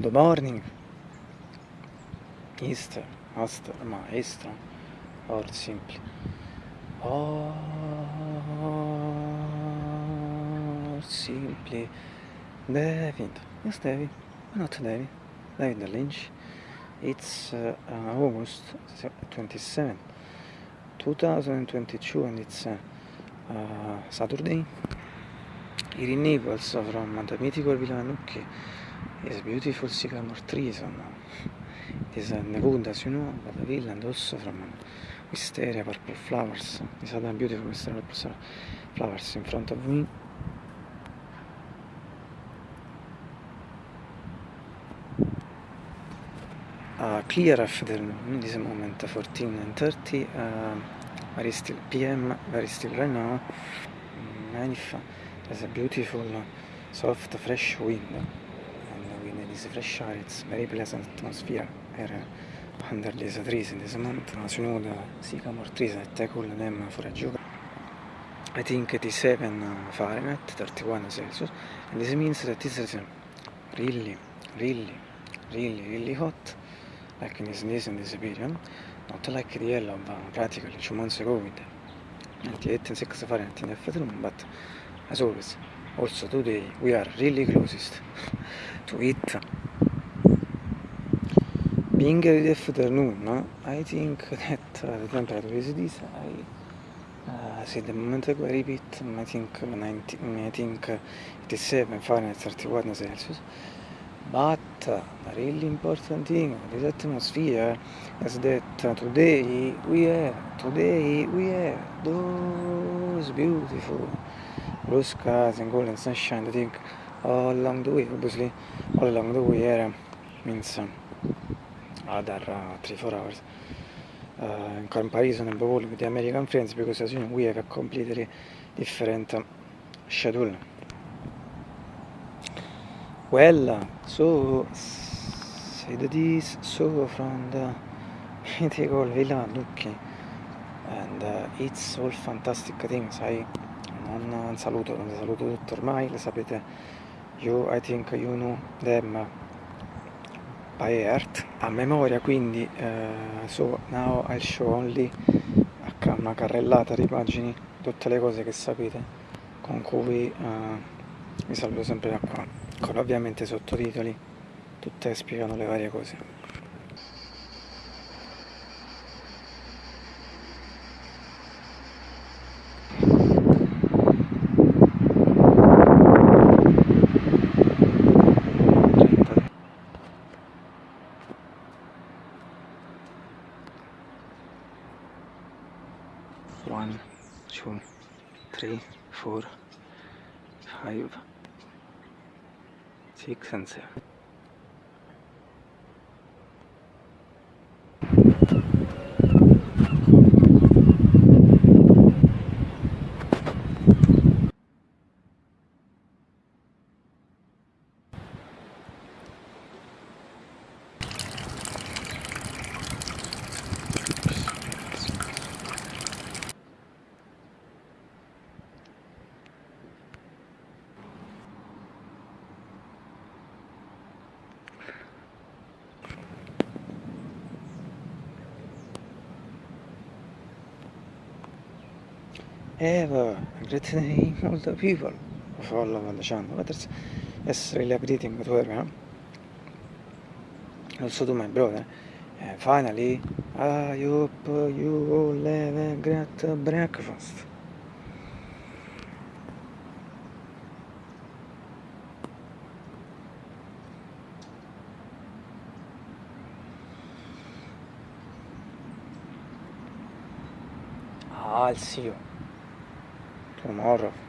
good morning. Easter, Master, Maestro or simply or simply David. Yes David. Not David? David Lynch. It's uh, August 27 2022 and it's uh, uh, Saturday here in Naples from the mythical Villa Nucchi is beautiful sycamore trees and it is a Nevada as you know but the villa and also from wisteria purple flowers. These are the beautiful wisteria purple flowers in front of me uh, clear afternoon this moment 14 and 30 uh, very still PM very still right now mm, there's a beautiful uh, soft fresh wind. And wind this fresh air. It's very pleasant atmosphere. Here uh, under these trees in this mountain as you know the sycamore trees that I call them for a joke I think it is 7 uh, Fahrenheit 31 Celsius. And this means that this is really really really really hot. Like in this, this in this period not like the yellow but practically two months ago with 98 and 6 Fahrenheit in the afternoon but as always also today we are really closest. To it being the afternoon I think that the temperature is this I uh, see the moment ago I repeat I think 19, I think it is 7 Fahrenheit 31 Celsius. But uh, the really important thing of this atmosphere is that uh, today we have today we have those beautiful blue skies and golden sunshine I think all along the way obviously. All along the way here means uh, other uh, 3-4 hours. Uh, in comparison above all with the American friends because as you know we have a completely different uh, schedule. Well so said this so from the mythical villa Lucchi and uh, it's all fantastic things. I non saluto, non saluto tutto ormai, le sapete, you, I think you know them by heart, a memoria quindi, uh, so now I'll show only una carrellata di pagine, tutte le cose che sapete, con cui uh, vi saluto sempre da qua, con ovviamente sottotitoli, tutte spiegano le varie cose. One, two, three, four, five, six and seven. Have a great name all the people. Of Allah and the channel but it's, it's really updating her you also to my brother. And finally I hope you all have a great breakfast. I'll see you ونعرف